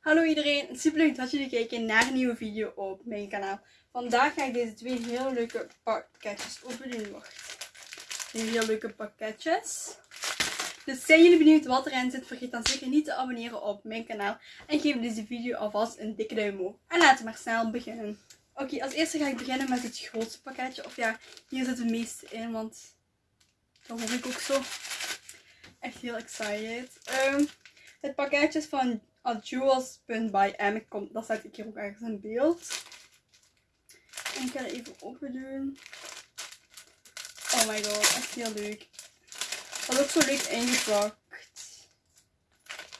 Hallo iedereen, super leuk dat jullie kijken naar een nieuwe video op mijn kanaal. Vandaag ga ik deze twee heel leuke pakketjes openen. Wacht. Twee heel leuke pakketjes. Dus zijn jullie benieuwd wat erin zit, vergeet dan zeker niet te abonneren op mijn kanaal. En geef deze video alvast een dikke duim omhoog. En laten we maar snel beginnen. Oké, als eerste ga ik beginnen met het grootste pakketje. Of ja, hier zit het meeste in, want dat hoor ik ook zo. Echt heel excited. Um, het pakketje van Jewels.by M. Kom, dat zet ik hier ook ergens in beeld. En ik ga het even open doen. Oh my god, echt heel leuk. Is ook zo leuk ingepakt.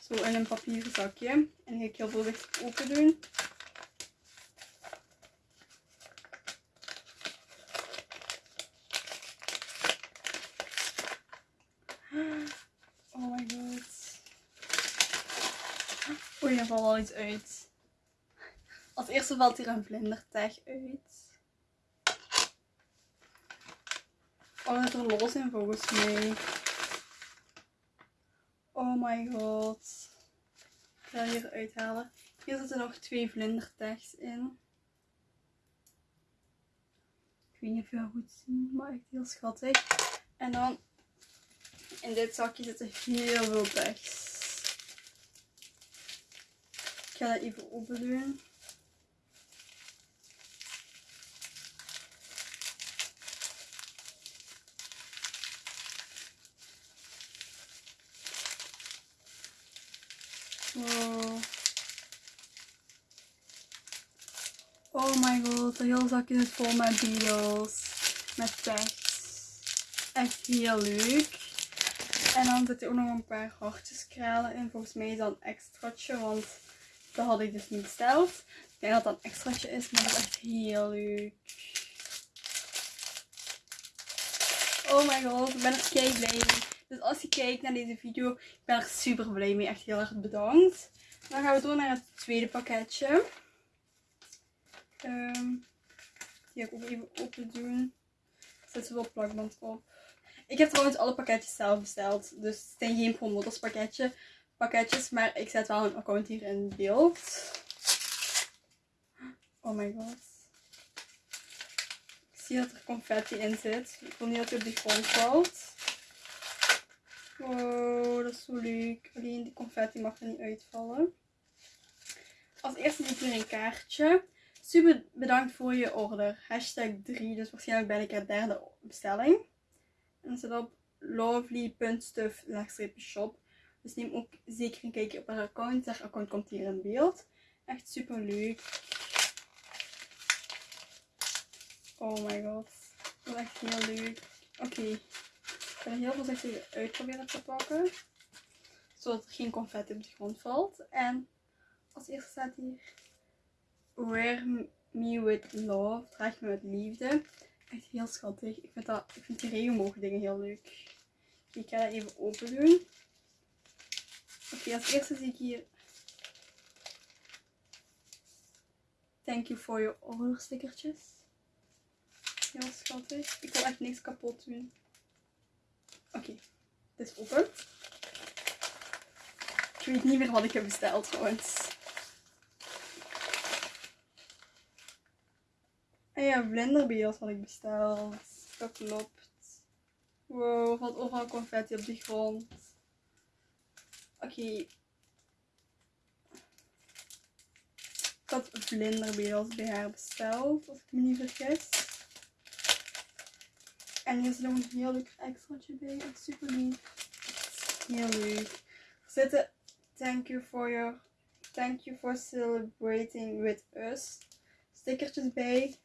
Zo in een papieren zakje. En dan ga ik heel voorzichtig open doen. Oh my god. Er valt al iets uit. Als eerste valt hier een vlindertag uit. Oh, dat er los in volgens mij. Oh my god. Ik ga hier uithalen. Hier zitten nog twee vlindertags in. Ik weet niet of je dat goed ziet, maar echt heel schattig. En dan in dit zakje zitten heel veel tags. Ga dat even open doen. Wow. Oh my god, de hele zakje zit vol met beetles. Met tags. Echt heel leuk. En dan zit er ook nog een paar hartjeskralen in. Volgens mij is dat een extraatje, want dat had ik dus niet besteld. Ik denk dat dat een extraatje is, maar dat is echt heel leuk. Oh my god, ik ben er kei blij mee. Dus als je kijkt naar deze video, ik ben er super blij mee. Echt heel erg bedankt. Dan gaan we door naar het tweede pakketje. Um, die ga ik ook even open doen. Er zit zoveel plakband op. Ik heb trouwens alle pakketjes zelf besteld. Dus het zijn geen promotors pakketje, pakketjes. Maar ik zet wel een account hier in beeld. Oh my god. Ik zie dat er confetti in zit. Ik wil niet dat hij op de grond valt. Wow, dat is zo leuk. Alleen die confetti mag er niet uitvallen. Als eerste zie ik hier een kaartje. Super bedankt voor je order. Hashtag 3. Dus waarschijnlijk ben ik er derde bestelling. En dan op lovely.stuff-shop. Dus neem ook zeker een kijkje op haar account. Haar account komt hier in beeld. Echt super leuk. Oh my god. Dat is echt heel leuk. Oké. Ik ga er heel voorzichtig uit proberen te pakken. Zodat er geen confetti op de grond valt. En als eerste staat hier. Wear me with love. Draag me met liefde. Echt heel schattig. Ik vind, dat, ik vind die regenboogdingen heel leuk. Ik ga dat even open doen. Oké, als eerste zie ik hier. Thank you for your order stickertjes. Heel schattig. Ik wil echt niks kapot doen. Oké, het is open. Ik weet niet meer wat ik heb besteld trouwens. En ja, blenderbeels had ik besteld. Dat klopt. Wow, valt overal confetti op de grond. Oké. Ik had vlinderbeels bij haar besteld, als ik me niet vergis. En hier zit nog een heel leuk extraatje bij. Echt super lief. Heel leuk. Er zitten thank you for your thank you for celebrating with us stickertjes bij.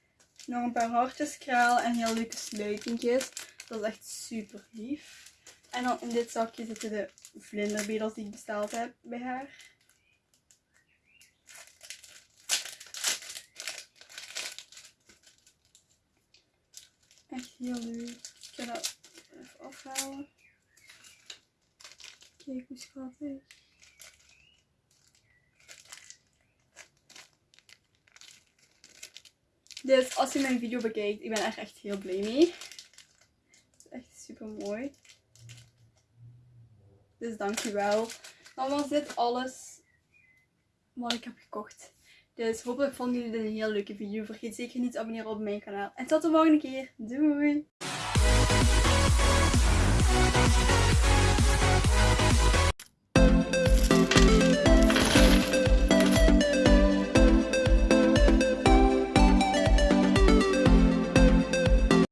Nog een paar hartjes kraal en heel leuke sluitingjes. Dat is echt super lief. En dan in dit zakje zitten de vlinderbedels die ik besteld heb bij haar. Echt heel leuk. Ik ga dat even afhalen. Kijk hoe schattig. Dus als je mijn video bekijkt, ik ben echt, echt heel blij mee. Het is echt super mooi. Dus dankjewel. Dan was dit alles wat ik heb gekocht. Dus hopelijk vonden jullie dit een heel leuke video. Vergeet zeker niet te abonneren op mijn kanaal. En tot de volgende keer. Doei!